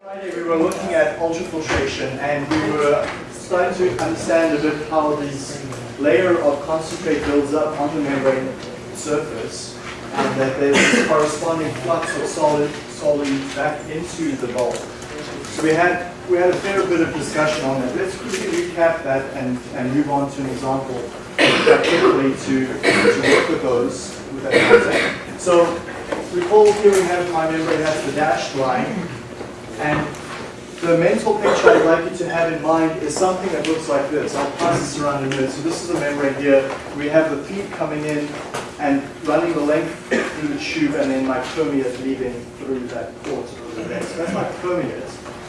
Friday we were looking at ultrafiltration and we were starting to understand a bit how this layer of concentrate builds up on the membrane surface and that there's this corresponding flux of solid solute back into the bulk. So we had we had a fair bit of discussion on that. Let's quickly recap that and, and move on to an example quickly to, to work with those with that concept. So recall here we have my membrane has the dashed line and the mental picture I'd like you to have in mind is something that looks like this. I'll pass this around in a minute. So this is a membrane here. We have the feed coming in and running the length through the tube and then my permeate leaving through that port over there. So that's my permeate.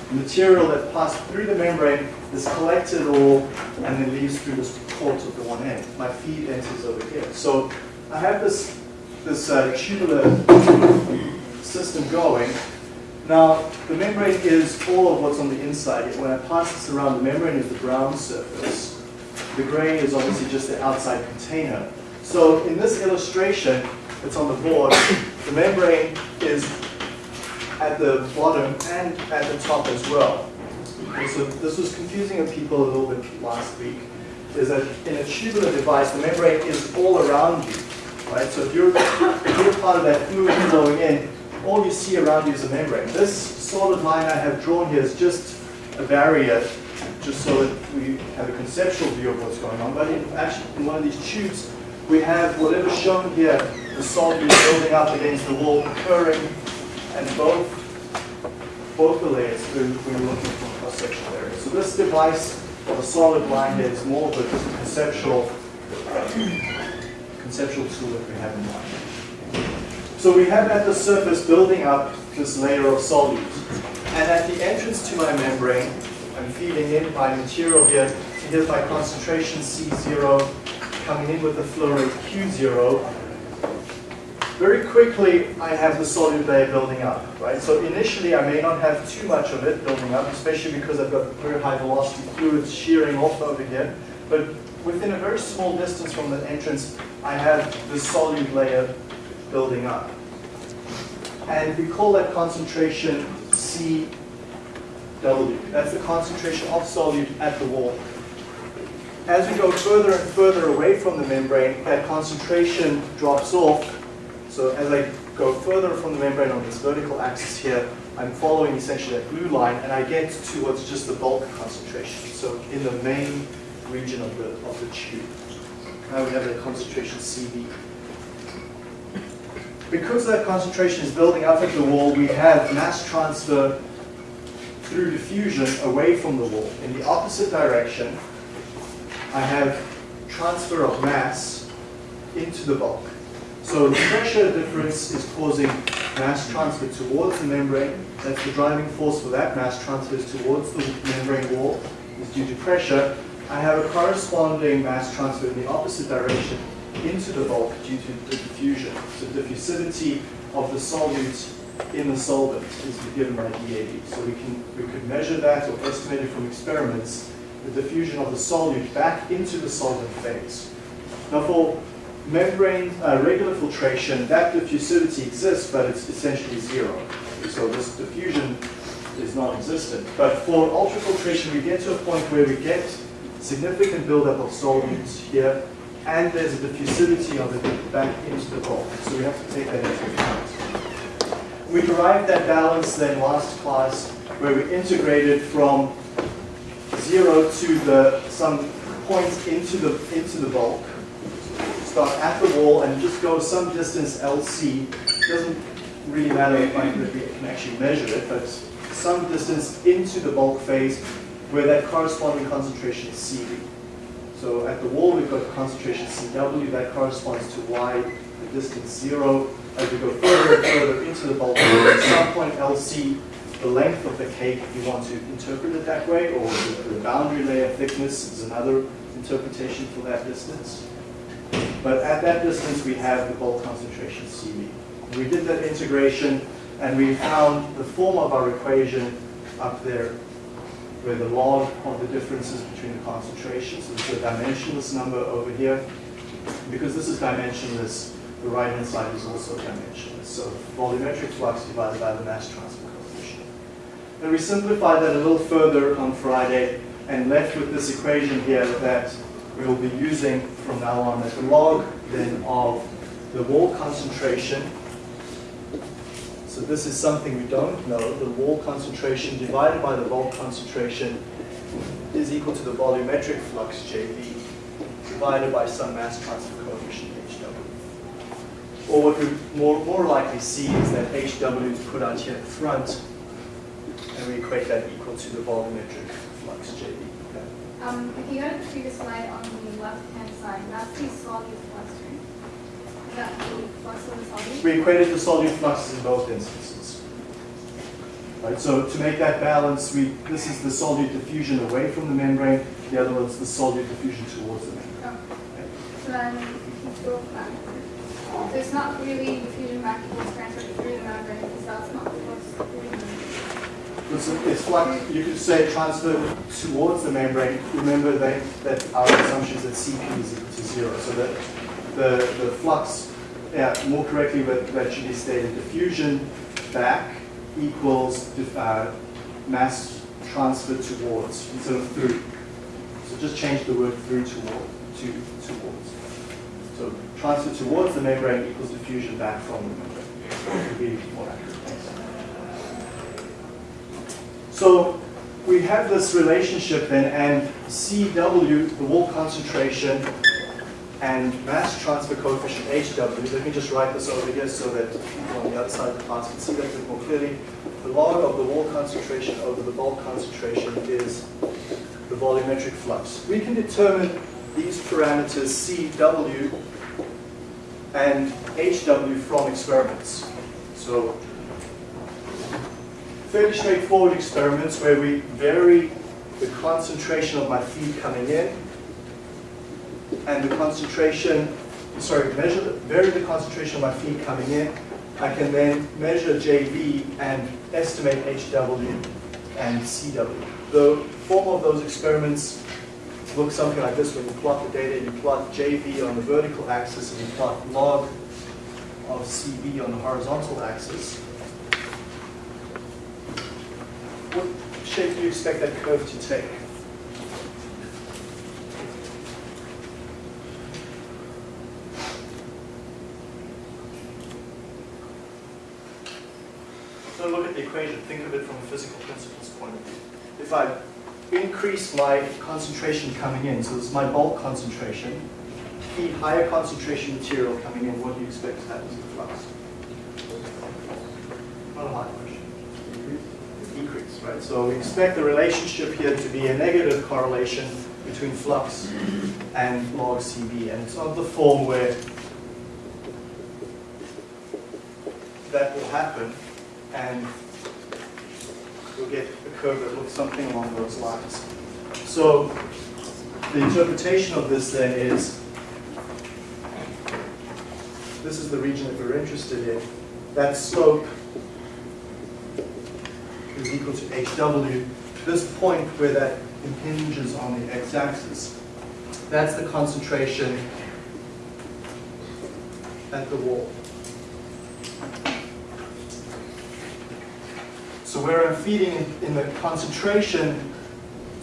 The material that passed through the membrane is collected all and then leaves through this port at the one end. My feed enters over here. So I have this, this uh, tubular system going now, the membrane is all of what's on the inside. When I pass this around, the membrane is the brown surface. The gray is obviously just the outside container. So in this illustration that's on the board, the membrane is at the bottom and at the top as well. So this was confusing of people a little bit last week, is that in a tubular device, the membrane is all around you. Right? So if you're, if you're part of that fluid flowing in, all you see around you is a membrane. This solid line I have drawn here is just a barrier, just so that we have a conceptual view of what's going on. But in, actually, in one of these tubes, we have whatever's shown here, the solid is building up against the wall, occurring, and both both the layers when we're looking for cross-sectional area. So this device of a solid line here is more of a conceptual conceptual tool that we have in mind. So we have at the surface building up this layer of solute. And at the entrance to my membrane, I'm feeding in my material here. So here's my concentration C0 coming in with the flow rate Q0. Very quickly, I have the solute layer building up, right? So initially, I may not have too much of it building up, especially because I've got very high velocity fluids shearing off over here. But within a very small distance from the entrance, I have the solute layer building up. And we call that concentration CW. That's the concentration of solute at the wall. As we go further and further away from the membrane, that concentration drops off. So as I go further from the membrane on this vertical axis here, I'm following essentially that blue line, and I get to what's just the bulk concentration. So in the main region of the, of the tube. Now we have the concentration CV. Because that concentration is building up at the wall, we have mass transfer through diffusion away from the wall. In the opposite direction, I have transfer of mass into the bulk. So the pressure difference is causing mass transfer towards the membrane. That's the driving force for that mass transfer is towards the membrane wall is due to pressure. I have a corresponding mass transfer in the opposite direction into the bulk due to the diffusion. So the diffusivity of the solute in the solvent is given by DAB. So we can we could measure that or estimate it from experiments, the diffusion of the solute back into the solvent phase. Now for membrane uh, regular filtration, that diffusivity exists, but it's essentially zero. So this diffusion is non-existent. But for ultrafiltration, we get to a point where we get significant buildup of solutes here, and there's a diffusivity of it back into the bulk. So we have to take that into account. We derived that balance then last class, where we integrated from zero to the some point into the into the bulk. Start at the wall and just go some distance LC. Doesn't really matter if we can actually measure it, but some distance into the bulk phase where that corresponding concentration is CV. So at the wall we've got concentration CW, that corresponds to Y, the distance zero. As we go further and further into the bulk, at some point LC, the length of the cake, if you want to interpret it that way, or the, the boundary layer thickness is another interpretation for that distance. But at that distance we have the bulk concentration CV. We did that integration and we found the form of our equation up there where the log of the differences between the concentrations. So is a dimensionless number over here. Because this is dimensionless, the right-hand side is also dimensionless. So volumetric flux divided by the mass transfer coefficient. And we simplified that a little further on Friday and left with this equation here that we will be using from now on as the log then of the wall concentration. So this is something we don't know. The wall concentration divided by the bulk concentration is equal to the volumetric flux JV divided by some mass transfer coefficient HW. Or what we more, more likely see is that HW is put out here at front and we equate that equal to the volumetric flux JV. Okay. Um, if you go to the previous slide on the left-hand side, that's the solute flux, right? We equated the solute fluxes in both instances. Right, so to make that balance, we, this is the solute diffusion away from the membrane, the other one's the solute diffusion towards the membrane. Oh. So then, if you go back, so it's not really diffusion back equals transfer through the membrane, because that's not flux through the membrane. It's, it's like, you could say transfer towards the membrane. Remember that, that our assumption is that Cp is equal to zero. So that the, the flux, yeah, more correctly, but that should be stated, diffusion back equals uh, mass transfer towards instead of through. So just change the word through toward, to towards. So transfer towards the membrane equals diffusion back from the membrane. So we have this relationship then, and CW, the wall concentration, and mass transfer coefficient HW. Let me just write this over here so that people on the other side of the class can see that a bit more clearly. The log of the wall concentration over the bulk concentration is the volumetric flux. We can determine these parameters CW and HW from experiments. So fairly straightforward experiments where we vary the concentration of my feed coming in and the concentration, sorry, measure the, vary the concentration of my feed coming in. I can then measure JV and estimate HW and CW. The form of those experiments looks something like this when you plot the data, you plot JV on the vertical axis and you plot log of CV on the horizontal axis. What shape do you expect that curve to take? So look at the equation, think of it from a physical principles point of view. If I increase my concentration coming in, so this is my bulk concentration, feed higher concentration material coming in, what do you expect to happen to the flux? Not a high question. Decrease, right? So we expect the relationship here to be a negative correlation between flux and log CV, and it's of the form where that will happen, and we'll get a curve that looks something along those lines. So the interpretation of this then is, this is the region that we're interested in. That slope is equal to HW. This point where that impinges on the x-axis, that's the concentration at the wall. So where I'm feeding in the concentration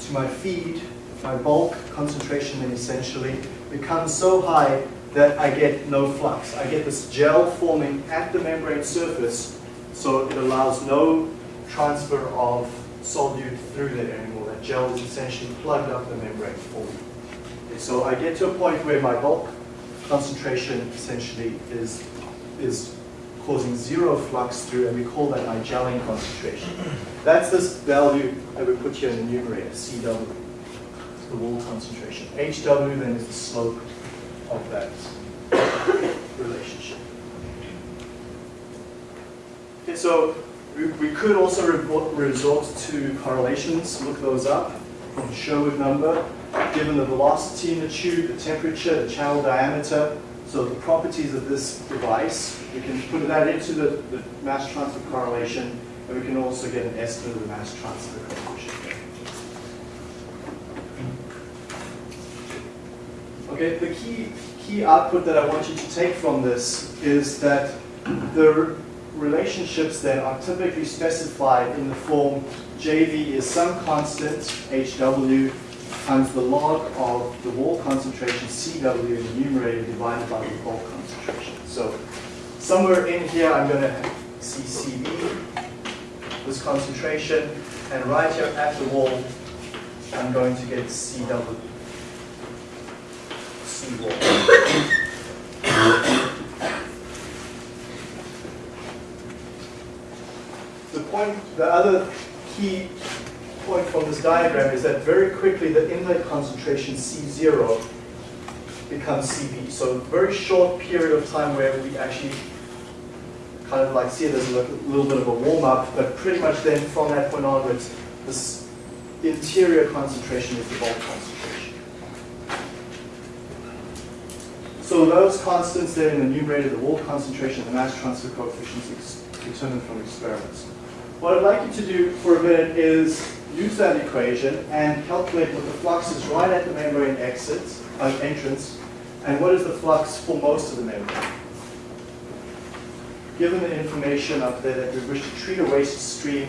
to my feed, my bulk concentration then essentially becomes so high that I get no flux. I get this gel forming at the membrane surface, so it allows no transfer of solute through there anymore. That gel is essentially plugged up the membrane for me. Okay, so I get to a point where my bulk concentration essentially is, is causing zero flux through, and we call that my concentration. That's this value that we put here in the numerator, CW, the wall concentration. HW then is the slope of that relationship. Okay, so we, we could also re resort to correlations, look those up from Sherwood number, given the velocity in the tube, the temperature, the channel diameter, so the properties of this device, we can put that into the, the mass transfer correlation, and we can also get an estimate of the mass transfer coefficient. Okay, the key, key output that I want you to take from this is that the relationships then are typically specified in the form JV is some constant, HW, times the log of the wall concentration, CW, in the numerator divided by the bulk concentration. So somewhere in here, I'm going to see CB, this concentration, and right here at the wall, I'm going to get CW, C wall. The point, the other key point from this diagram is that very quickly the inlet concentration C0 becomes CB. So very short period of time where we actually kind of like see it as a little, little bit of a warm up, but pretty much then from that point onwards, this interior concentration is the bulk concentration. So those constants there in the numerator, the wall concentration, the mass transfer coefficients determined from experiments. What I'd like you to do for a minute is use that equation and calculate what the flux is right at the membrane exit, uh, entrance, and what is the flux for most of the membrane. Given the information up there that we wish to treat a waste stream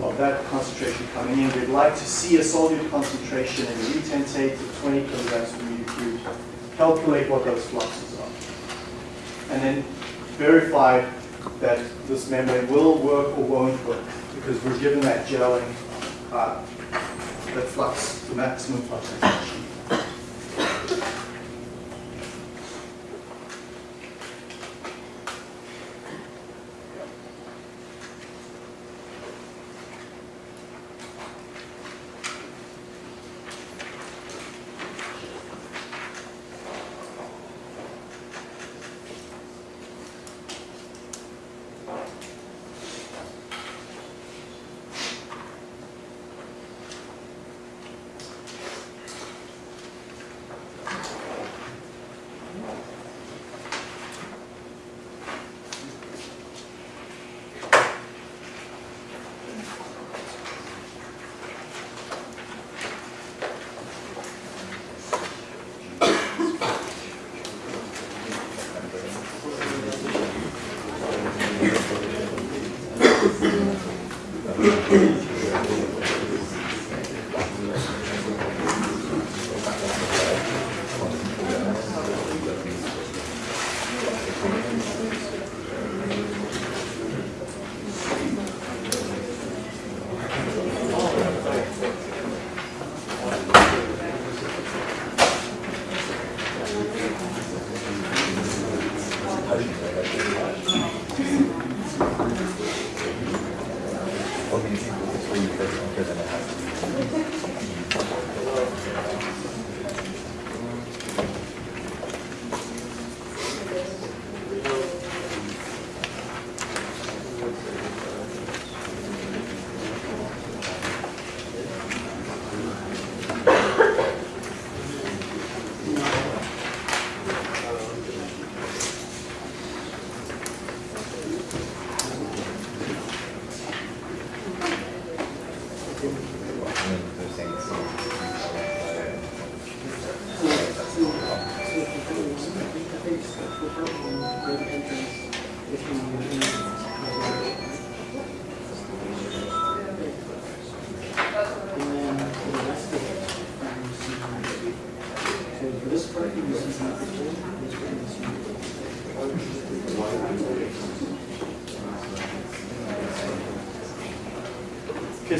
of that concentration coming in, we'd like to see a solute concentration in the retentate of 20 kilograms per meter cubed. Calculate what those fluxes are. And then verify that this membrane will work or won't work because we're given that gelling, uh, that flux, the maximum flux.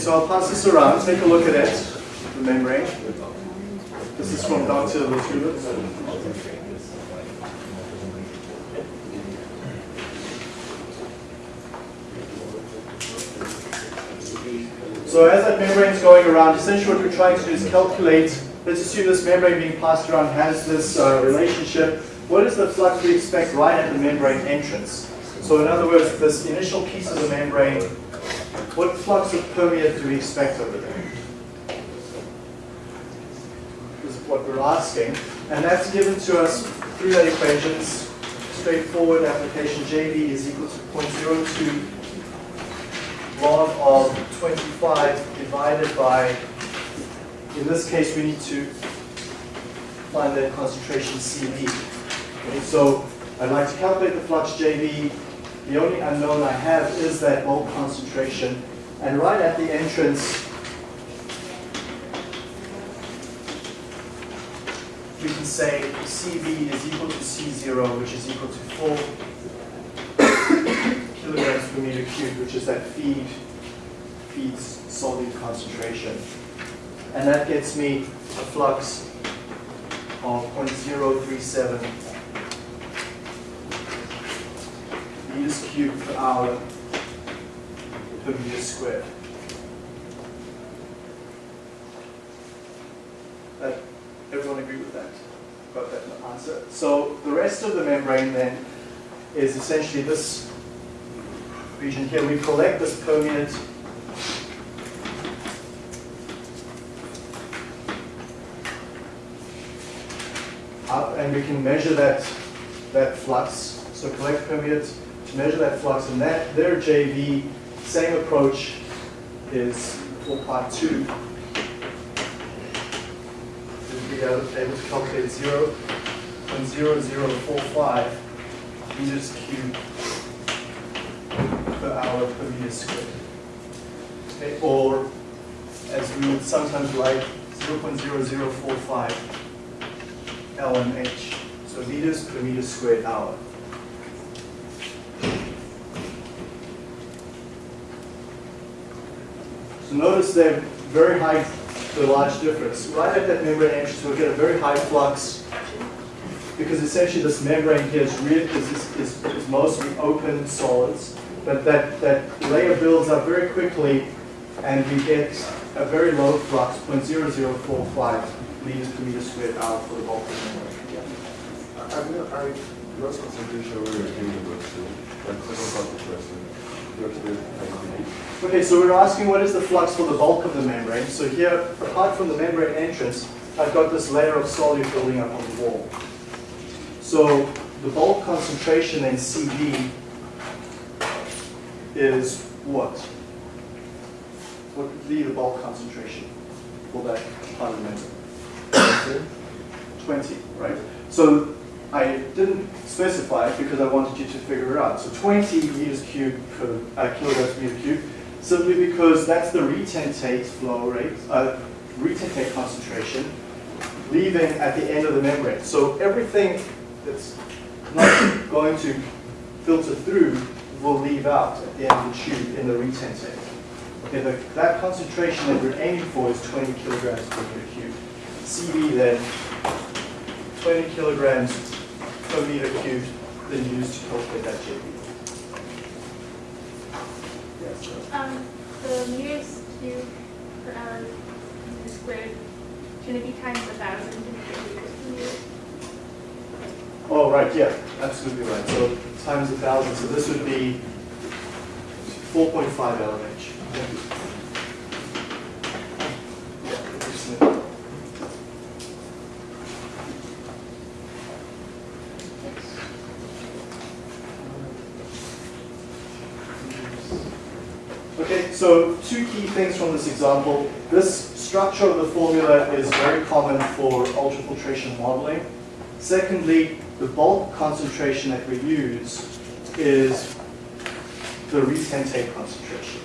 So I'll pass this around. Take a look at it, the membrane. This is from Dr. Latulippe's. So as that membrane is going around, essentially what we're trying to do is calculate, let's assume this membrane being passed around has this uh, relationship. What is the flux we expect right at the membrane entrance? So in other words, this initial piece of the membrane, what flux of permeate do we expect over there? Is what we're asking. And that's given to us through that equation. It's straightforward application. JV is equal to 0.02 log of 25 divided by, in this case, we need to find the concentration CV. Okay, so I'd like to calculate the flux JV The only unknown I have is that bulk concentration. And right at the entrance, we can say CV is equal to C0, which is equal to 4 kilograms per meter cubed, which is that feed feeds solute concentration. And that gets me a flux of 0.037 meters cubed per hour per meter squared. That, uh, everyone agree with that? Got that answer? So the rest of the membrane then is essentially this region here. We collect this permeate up and we can measure that, that flux. So collect permeate to measure that flux and that their JV, same approach is for part two. We'll be able to calculate 0.0045 meters cubed per hour per meter squared. Okay, or as we would sometimes write 0.0045 LMH, so meters per meter squared hour. So notice they're very high, the large difference. Right at that membrane entrance, we'll get a very high flux because essentially this membrane here is, is, is, is mostly open solids, but that, that layer builds up very quickly and we get a very low flux, 0.0045 liters per meter squared hour for the bulk of the membrane. I I gross concentration so of the question. Okay, so we're asking what is the flux for the bulk of the membrane. So here, apart from the membrane entrance, I've got this layer of solute building up on the wall. So the bulk concentration in CV is what? What would be the bulk concentration for that part of the membrane? 20, right? So I didn't specify it because I wanted you to figure it out. So 20 meters cubed per uh, kilograms per meter cubed, simply because that's the retentate flow rate, uh, retentate concentration, leaving at the end of the membrane. So everything that's not going to filter through will leave out at the end of the tube in the retentate. Okay, the, that concentration that we're aiming for is 20 kilograms per meter cubed. Then 20 kilograms per meter cubed then used to calculate that JV. Yes. Um, the meters cubed per hour squared, can it be times a thousand to make meters per meter? Oh, right, yeah, absolutely right. So times a thousand, so this would be 4.5 LMH. Yeah, interesting. So two key things from this example. This structure of the formula is very common for ultrafiltration modeling. Secondly, the bulk concentration that we use is the retentate concentration.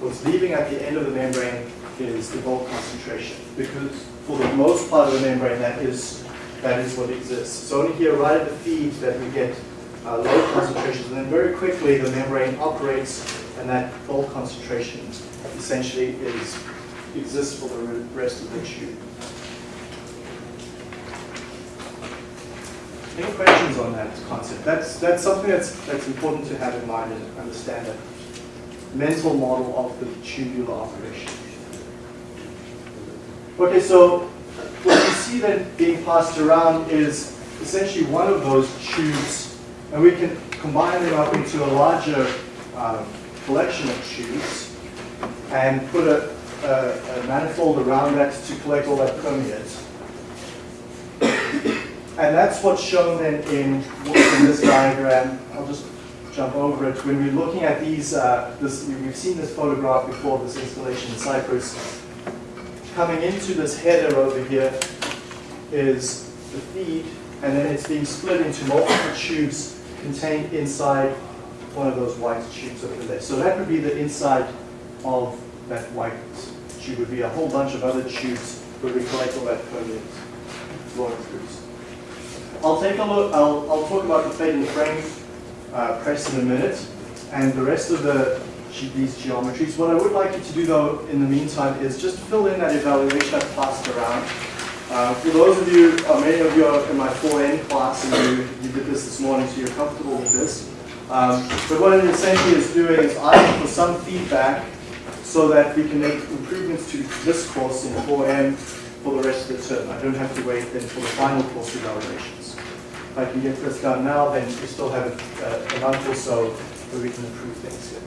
What's leaving at the end of the membrane is the bulk concentration because for the most part of the membrane that is, that is what exists. It's only here right at the feed that we get uh, low concentrations and then very quickly the membrane operates and that bulk concentration essentially is, exists for the rest of the tube. Any questions on that concept? That's, that's something that's, that's important to have in mind and understand that mental model of the tubular operation. Okay, so what you see then being passed around is essentially one of those tubes, and we can combine them up into a larger uh, collection of tubes and put a, a, a manifold around that to collect all that permeate. And that's what's shown then in, in this diagram. I'll just jump over it. When we're looking at these, uh, this, we've seen this photograph before, this installation in Cyprus. Coming into this header over here is the feed, and then it's being split into multiple tubes contained inside one of those white tubes over there. So that would be the inside of that white tube. Would be a whole bunch of other tubes where we collect all that permeate flow throughs. I'll take a look. I'll, I'll talk about the and frame uh, press in a minute, and the rest of the these geometries. What I would like you to do though in the meantime is just fill in that evaluation I've passed around. Uh, for those of you, uh, many of you are in my 4N class and you, you did this this morning, so you're comfortable with this. Um, but what it essentially is doing is asking for some feedback so that we can make improvements to this course in 4M for the rest of the term. I don't have to wait then for the final course evaluations. If I can get this done now, then we still have a, a month or so where we can improve things here.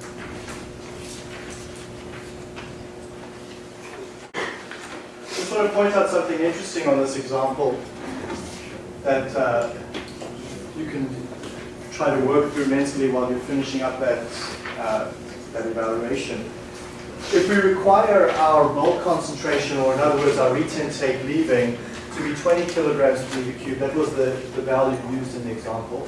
Just want to point out something interesting on this example that uh, you can try to work through mentally while you're finishing up that, uh, that evaluation. If we require our bulk concentration, or in other words, our retentate leaving, to be 20 kilograms per meter that was the, the value used in the example.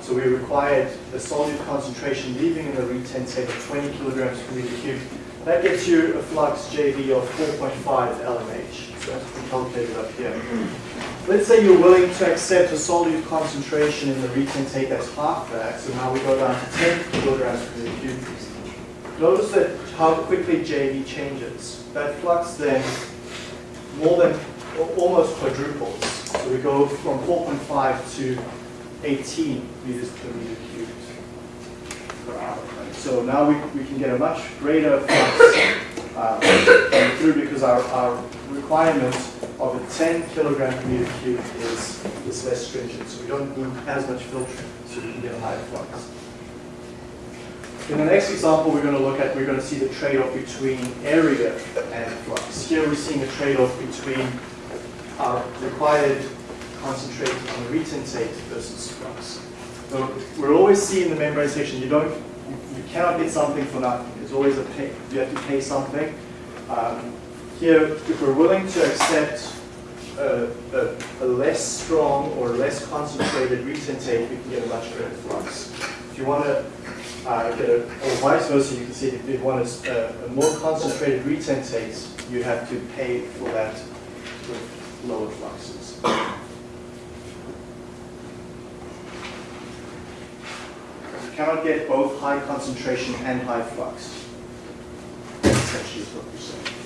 So we required a solute concentration leaving in the retentate of 20 kilograms per meter. That gets you a flux JV of 4.5 LMH. So that's been calculated up here. Let's say you're willing to accept a solute concentration in the retentate as half that. So now we go down to 10 kilograms per cubic meter. Notice that how quickly JV changes. That flux then more than almost quadruples. So we go from 4.5 to 18 meters per meter cubed per hour. So now we, we can get a much greater flux uh, through because our, our requirement of a 10 kilogram per meter cubed is, is less stringent. So we don't need as much filtering, so we can get a higher flux. In the next example we're going to look at, we're going to see the trade-off between area and flux. Here we're seeing a trade-off between our required concentrate on the retentate versus flux. So we're always seeing the membrane section, you don't, you you cannot get something for nothing. It's always a pay, you have to pay something. Um, here, if we're willing to accept a, a, a less strong or less concentrated retentate, we can get a much greater flux. If you want to uh, get a, or vice versa, you can see if you want a, a more concentrated retentate, you have to pay for that with lower fluxes. You cannot get both high concentration and high flux. That's essentially what we're saying.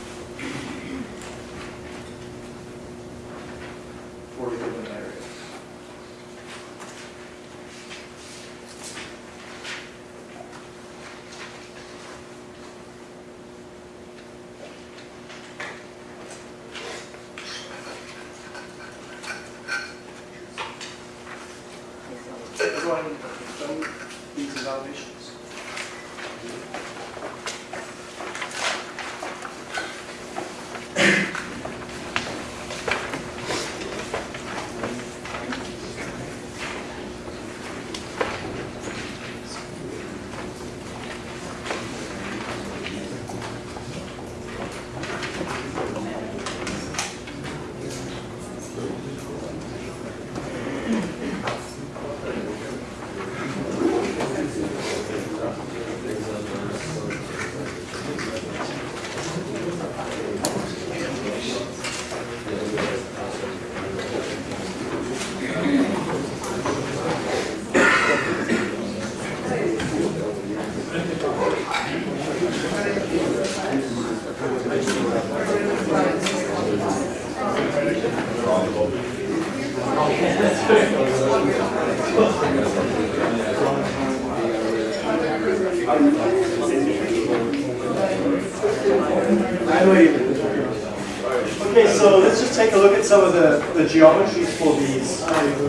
The, geometries for these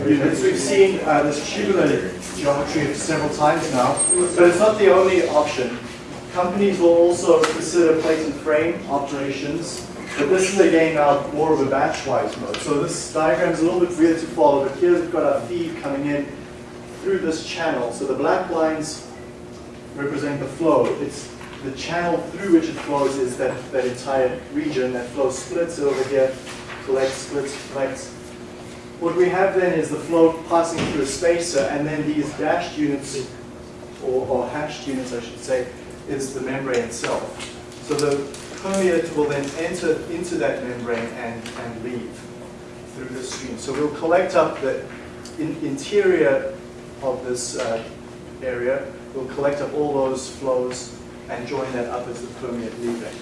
units. We've seen uh, this tubular geometry several times now, but it's not the only option. Companies will also consider plate and frame operations, but this is again now more of a batch-wise mode. So this diagram is a little bit weird to follow, but here we've got our feed coming in through this channel. So the black lines represent the flow. It's the channel through which it flows is that, that entire region. That flow splits over here, collects, splits, collects. What we have then is the flow passing through a spacer, and then these dashed units or, or hashed units, I should say, is the membrane itself. So the permeate will then enter into that membrane and, and leave through the stream. So we'll collect up the in, interior of this uh, area, we'll collect up all those flows and join that up as the permeate leaving.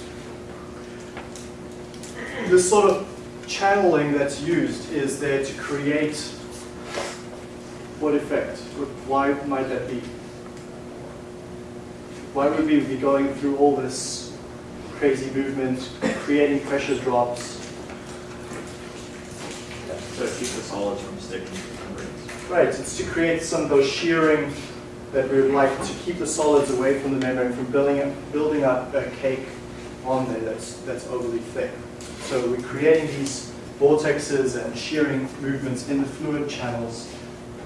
This sort of channeling that's used is there to create what effect? Why might that be? Why would we be going through all this crazy movement, creating pressure drops? So keep the solids from sticking to the membranes. Right, it's to create some of those shearing that we would like to keep the solids away from the membrane from building up, building up a cake on there that's, that's overly thick. So we're creating these vortexes and shearing movements in the fluid channels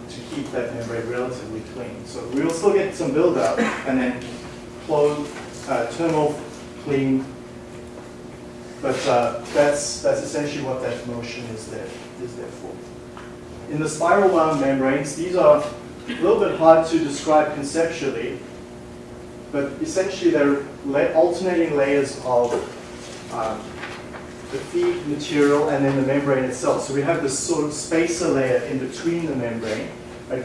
to keep that membrane relatively clean. So we will still get some buildup and then close, uh, turn off, clean. But uh, that's, that's essentially what that motion is there, is there for. In the spiral wound membranes, these are a little bit hard to describe conceptually, but essentially they're alternating layers of um, the feed material and then the membrane itself. So we have this sort of spacer layer in between the membrane. Right?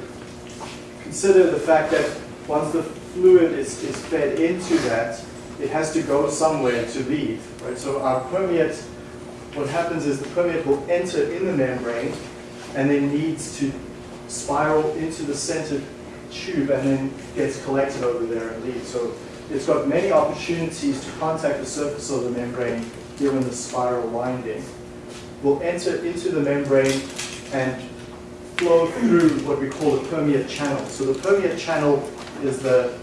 Consider the fact that once the fluid is, is fed into that, it has to go somewhere to leave. Right? So our permeate, what happens is the permeate will enter in the membrane and then needs to spiral into the center tube and then gets collected over there and leaves. So it's got many opportunities to contact the surface of the membrane given the spiral winding. Will enter into the membrane and flow through what we call the permeate channel. So the permeate channel is the,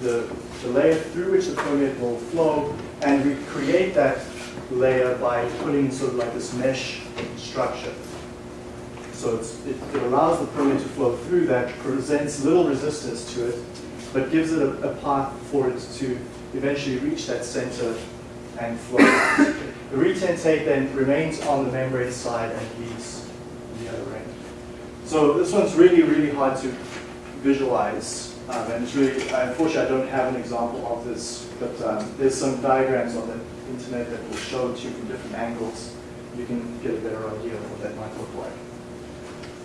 the, the layer through which the permeate will flow and we create that layer by putting sort of like this mesh structure. So it, it, allows the permeate to flow through that, presents little resistance to it, but gives it a, a path for it to eventually reach that center and flow. the retentate then remains on the membrane side and leaves the other end. So this one's really, really hard to visualize. Um, and it's really, unfortunately, I don't have an example of this, but um, there's some diagrams on the internet that will show it to you from different angles. You can get a better idea of what that might look like.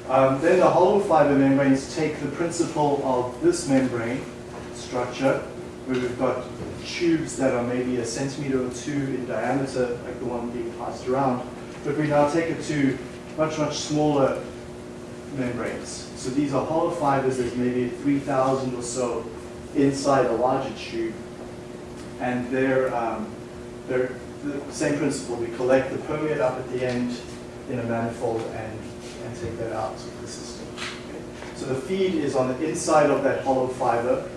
Um, then the hollow fiber membranes take the principle of this membrane structure, where we've got tubes that are maybe a centimeter or two in diameter, like the one being passed around, but we now take it to much, much smaller membranes. So these are hollow fibers, there's maybe 3,000 or so inside a larger tube, and they're, um, they're the same principle. We collect the permeate up at the end in a manifold and and take that out of the system. Okay. So the feed is on the inside of that hollow fiber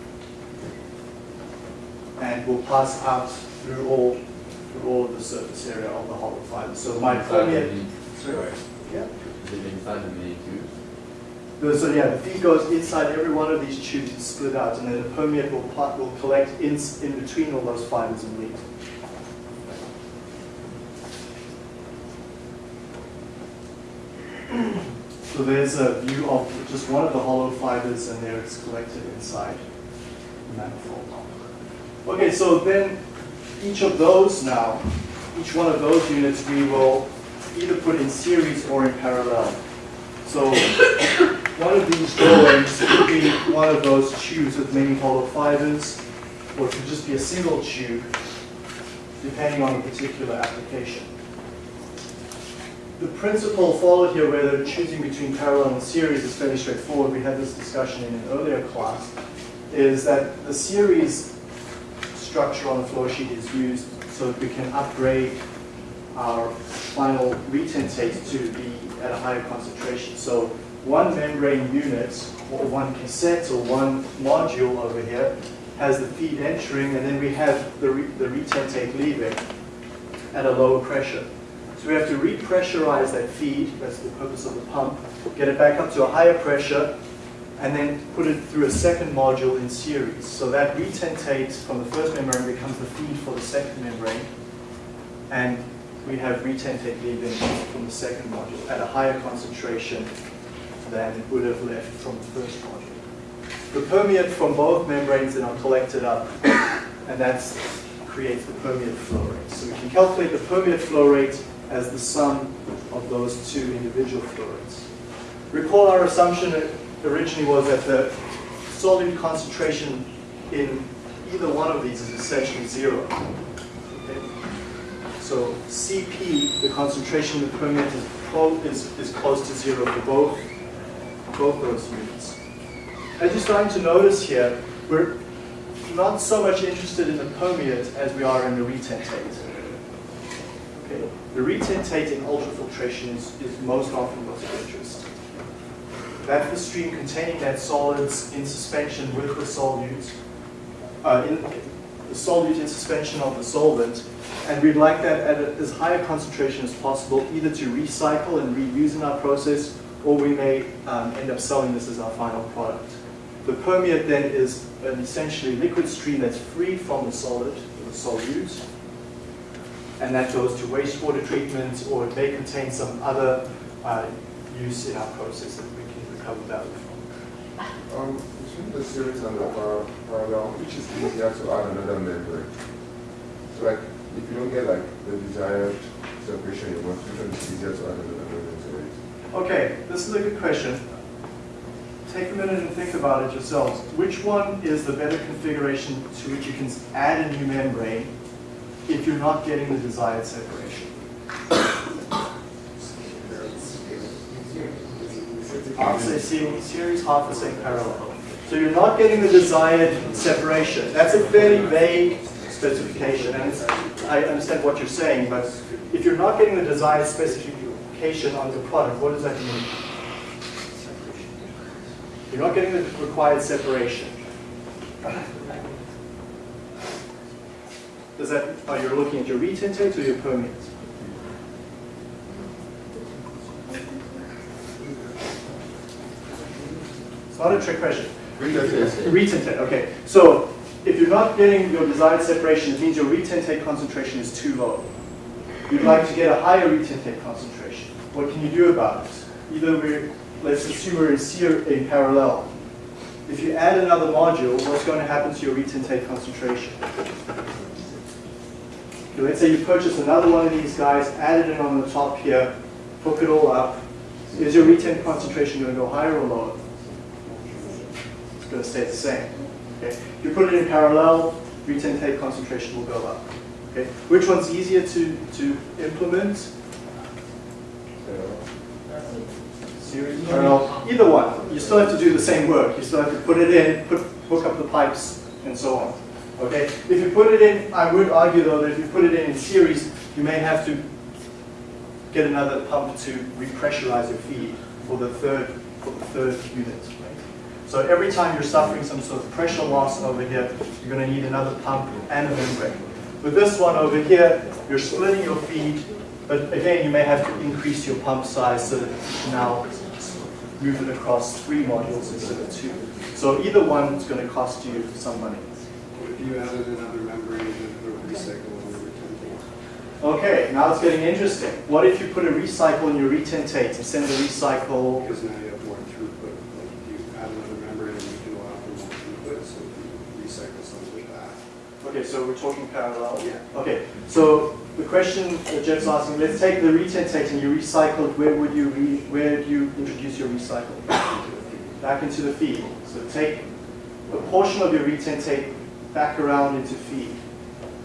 and will pass out through all through all of the surface area of the hollow fiber. So my permeate Sorry. yeah. Is it inside the mini tubes? The- So yeah, the feed goes inside every one of these tubes and split out, and then the permeate will, part, will collect in, in between all those fibers and leave. So there's a view of just one of the hollow fibers and there it's collected inside the manifold. Okay, so then each of those now, each one of those units we will either put in series or in parallel. So one of these drawings could be one of those tubes with many hollow fibers, or it could just be a single tube, depending on the particular application the principle followed here, whether choosing between parallel and series is fairly straightforward. We had this discussion in an earlier class, is that the series structure on the flow sheet is used so that we can upgrade our final retentate to be at a higher concentration. So one membrane unit, or one cassette, or one module over here, has the feed entering, and then we have the, re the retentate leaving at a lower pressure. So we have to repressurize that feed, that's the purpose of the pump, get it back up to a higher pressure, and then put it through a second module in series. So that retentate from the first membrane becomes the feed for the second membrane, and we have retentate leaving from the second module at a higher concentration than would have left from the first module. the permeate from both membranes then are collected up, and that creates the permeate flow rate. So we can calculate the permeate flow rate as the sum of those two individual flow rates. Recall our assumption originally was that the solute concentration in either one of these is essentially zero. Okay? So Cp, the concentration of the permeate is, is, is close to zero for both, both those units. As you're starting to notice here, we're not so much interested in the permeate as we are in the retentate. Okay? The retentate in ultrafiltration is, is most often what's of interest. That's the stream containing that solids in suspension with the solute, uh, in, the solute in suspension of the solvent, and we'd like that at a, as high a concentration as possible, either to recycle and reuse in our process, or we may um, end up selling this as our final product. The permeate then is an essentially liquid stream that's free from the solid, the solute, and that goes to wastewater treatment, or it may contain some other uh, use in our process that we can recover value from. Um, between the series and the par- parallel, which is easier to add another membrane? So like, if you don't get like the desired separation you want, which one is easier to add another membrane to it? Okay, this is a good question. Take a minute and think about it yourselves. Which one is the better configuration to which you can add a new membrane if you're not getting the desired separation? Half series, half are saying parallel. So you're not getting the desired separation. That's a fairly vague specification, and I understand what you're saying, but if you're not getting the desired specification on the product, what does that mean? You're not getting the required separation. Does that, are you looking at your retentate or your permeate? It's not a trick question. Retentate, okay. So if you're not getting your desired separation, it means your retentate concentration is too low. You'd like to get a higher retentate concentration. What can you do about it? Either we're, let's assume we're in, ser- in parallel. If you add another module, what's going to happen to your retentate concentration? Okay, let's say you purchase another one of these guys, add it on the top here, hook it all up. Is your retentate concentration going to go higher or lower? Going to stay the same. Okay? If you put it in parallel, retentate concentration will go up. Okay? Which one's easier to, to implement? Series, parallel, either one. You still have to do the same work. You still have to put it in, put, hook up the pipes, and so on. Okay? If you put it in, I would argue though that if you put it in in series, you may have to get another pump to repressurize your feed for the third, for the third unit. So every time you're suffering some sort of pressure loss over here, you're going to need another pump and a membrane. With this one over here, you're splitting your feed, but again, you may have to increase your pump size so that you can now move it across three modules instead of two. So either one is going to cost you some money. If you added another membrane and put a recycle on the retentate, Okay, now it's getting interesting. What if you put a recycle in your retentate instead send the recycle? because now you have more throughput, like if you add another membrane and you can allow for more throughput, so if you recycle some with that. Okay, so we're talking parallel. Yeah. Okay, so the question that Jeff's asking, let's take the retentate and you recycle it, where would you re, where do you introduce your recycle? Back into the feed. So take a portion of your retentate back around into feed.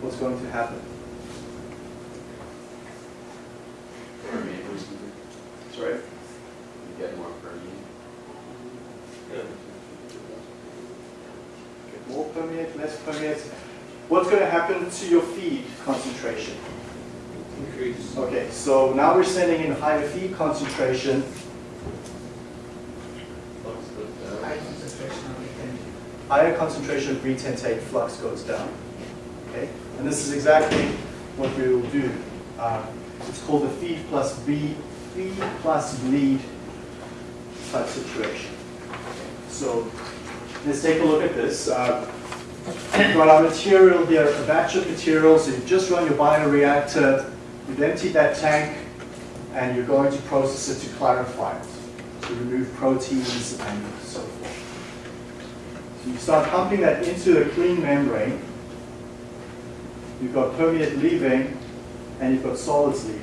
What's going to happen? Permeate, Sorry? you get more permeate. Okay, More permeate, less permeate. What's going to your feed concentration? Increase. Okay, so now we're sending in higher feed concentration. Flux goes down. higher concentration of retentate flux goes down. Okay, and this is exactly what we will do. Um, it's called the feed plus bleed, feed plus bleed type situation. So let's take a look at this. Uh, we've got our material here, a batch of material. So you've just run your bioreactor, you've emptied that tank, and you're going to process it to clarify it, to remove proteins and so forth. So you start pumping that into a clean membrane. You've got permeate leaving, and you've got solids leaving.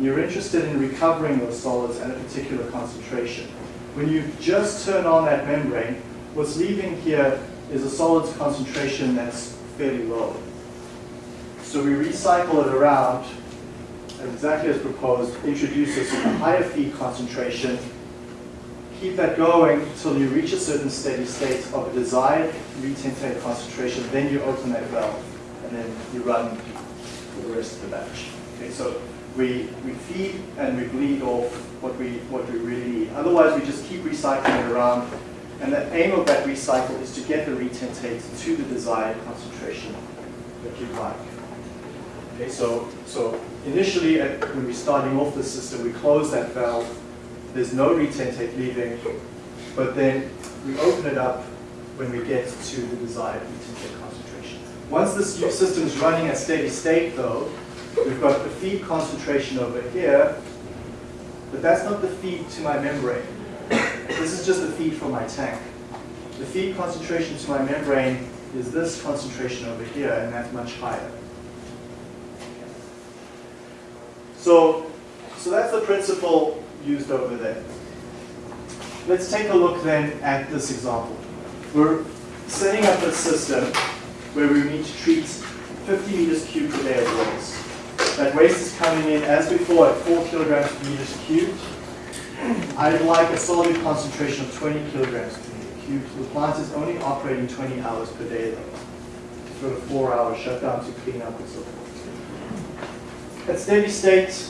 You're interested in recovering those solids at a particular concentration. When you just turn on that membrane, what's leaving here is a solids concentration that's fairly low. So we recycle it around exactly as proposed, introduce a higher feed concentration, keep that going until you reach a certain steady state of a desired retentate concentration, then you open that valve, and then you run for the rest of the batch. Okay, so we, we feed and we bleed off what we, what we really need. Otherwise, we just keep recycling it around, and the aim of that recycle is to get the retentate to the desired concentration that you'd like. Okay, so, so initially, at, when we're starting off the system, we close that valve. There's no retentate leaving, but then we open it up when we get to the desired retentate concentration. Once this system's running at steady state, though, we've got the feed concentration over here, but that's not the feed to my membrane. This is just the feed from my tank. The feed concentration to my membrane is this concentration over here, and that's much higher. So, so that's the principle used over there. Let's take a look then at this example. We're setting up a system where we need to treat 50 meters cubed per day of waste. That waste is coming in as before at 4 kilograms per meters cubed. I'd like a solid concentration of 20 kilograms per meter cubed. The plant is only operating 20 hours per day though. Sort of four hour shutdown to clean up and so forth. At steady state,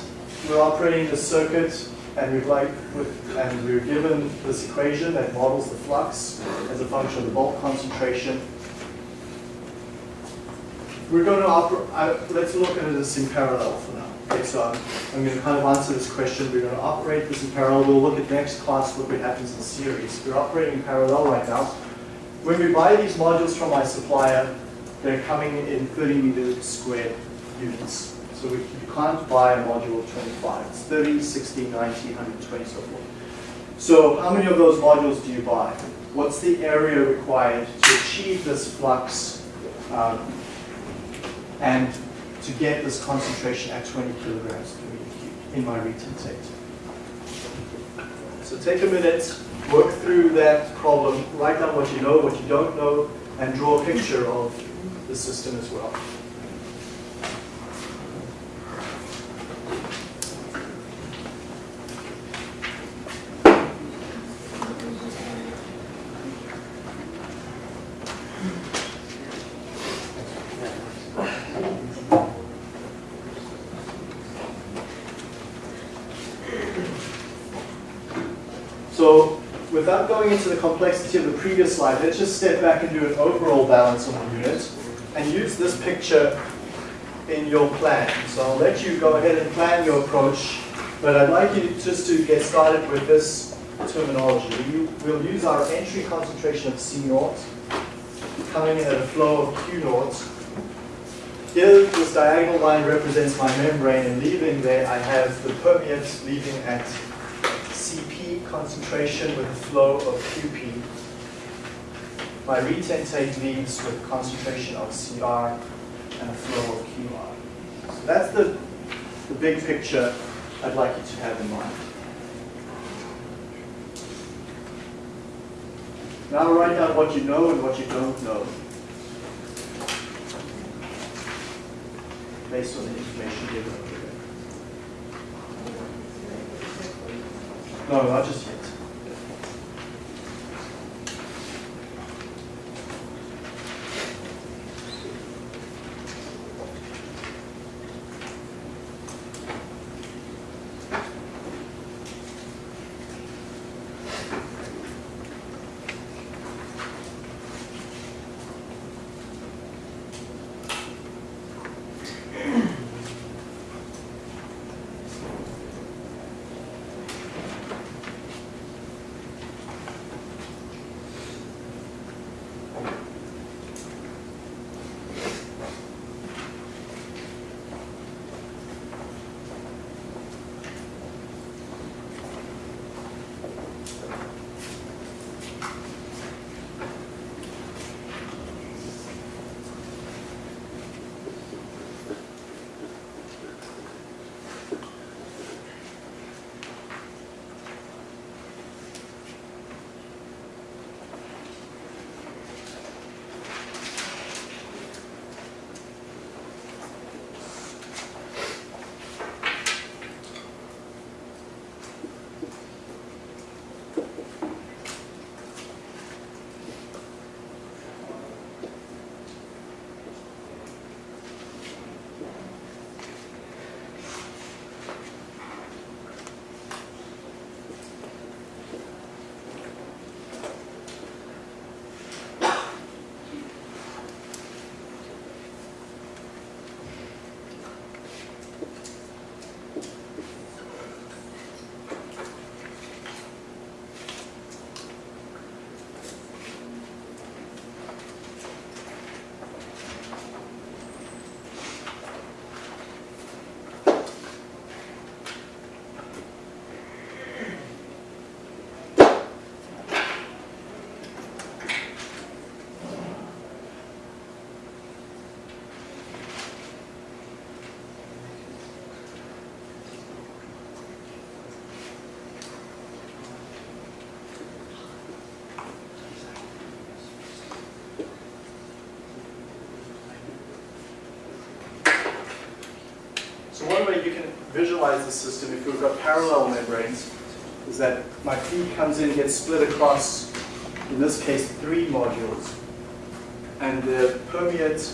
we're operating the circuit and we've like with, and we're given this equation that models the flux as a function of the bulk concentration. We're going to operate, uh, let's look at this in parallel for now. So I'm, going to kind of answer this question. We're going to operate this in parallel. We'll look at next class what happens in series. We're operating in parallel right now. When we buy these modules from my supplier, they're coming in 30 meter squared units. So we, you can't buy a module of 25. It's 30, 60, 90, 120, so forth. So how many of those modules do you buy? What's the area required to achieve this flux um, and to get this concentration at 20 kilograms per meter cubed in my retentate? So take a minute, work through that problem, write down what you know, what you don't know, and draw a picture of the system as well. So without going into the complexity of the previous slide, let's just step back and do an overall balance on the unit and use this picture in your plan. So I'll let you go ahead and plan your approach, but I'd like you just to get started with this terminology. We, we'll use our entry concentration of C naught coming in at a flow of Q naught. Here, this diagonal line represents my membrane, and leaving there, I have the permeate leaving at concentration with a flow of Qp. My retentate leaves with concentration of Cr and a flow of Qr. So that's the, the big picture I'd like you to have in mind. Now write down what you know and what you don't know. Based on the information given over there. No, I just visualize the system if we've got parallel membranes is that my feed comes in, gets split across, in this case, three modules. And the permeate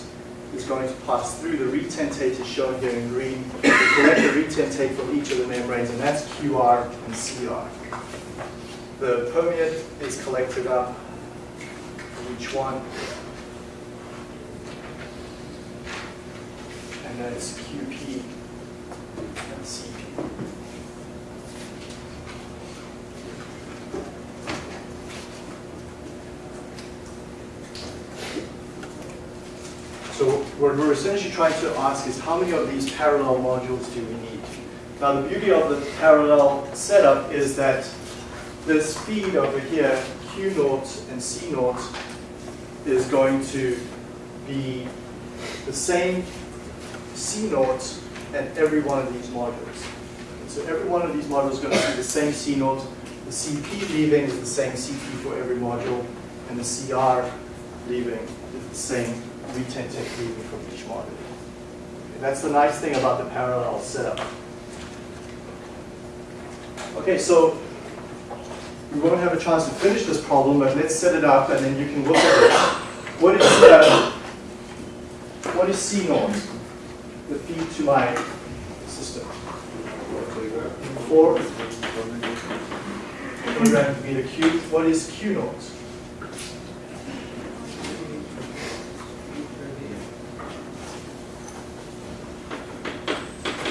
is going to pass through. The retentate is shown here in green. We collect the retentate from each of the membranes, and that's QR and CR. The permeate is collected up each one. And then it's QP and CP. So what we're essentially trying to ask is how many of these parallel modules do we need? Now the beauty of the parallel setup is that this feed over here, Q naught and C naught, is going to be the same C naught at every one of these modules. So every one of these modules is going to be the same C naught. The CP leaving is the same CP for every module, and the CR leaving is the same retentate leaving from each. Okay, That's the nice thing about the parallel setup. Okay, so we won't have a chance to finish this problem, but let's set it up and then you can look at it. What is, uh, what is C naught? The feed to my system. Four meter cubed. What is Q naught?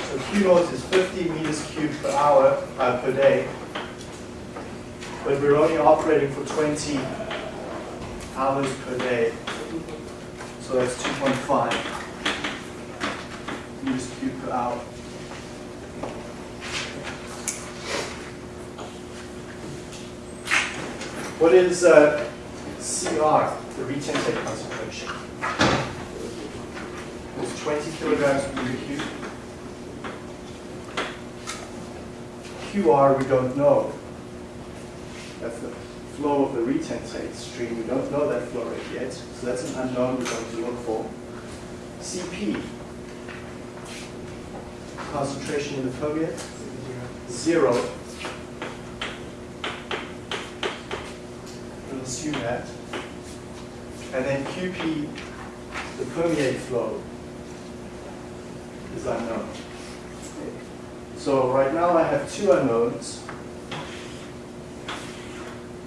So Naught is 50 meters cubed per hour, uh, per day. But we're only operating for 20 hours per day. So that's 2.5 meters cubed per hour. What is uh, CR, the retentate concentration? It's 20 kilograms per meter cubed. QR, we don't know. That's the flow of the retentate stream. We don't know that flow rate yet, so that's an unknown we're going to look for. CP, concentration in the permeate, zero. We'll assume that. And then QP, the permeate flow, is unknown. So right now I have two unknowns.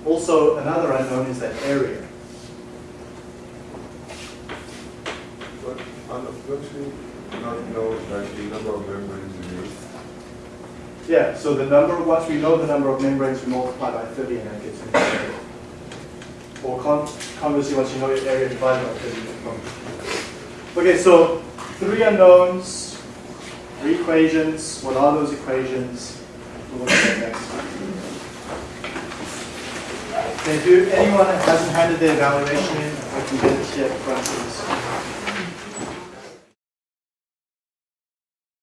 Also, another unknown is that area. But don't you not know like the number of membranes you need? Yeah, so the number, once we know the number of membranes, we multiply by 30 and that gets me the area. Or con conversely, once you know your area, divide by 30. you get the Okay, so three unknowns, three equations. What are those equations? We'll look at that next time. Okay, do anyone that hasn't handed their evaluation in, I can get it here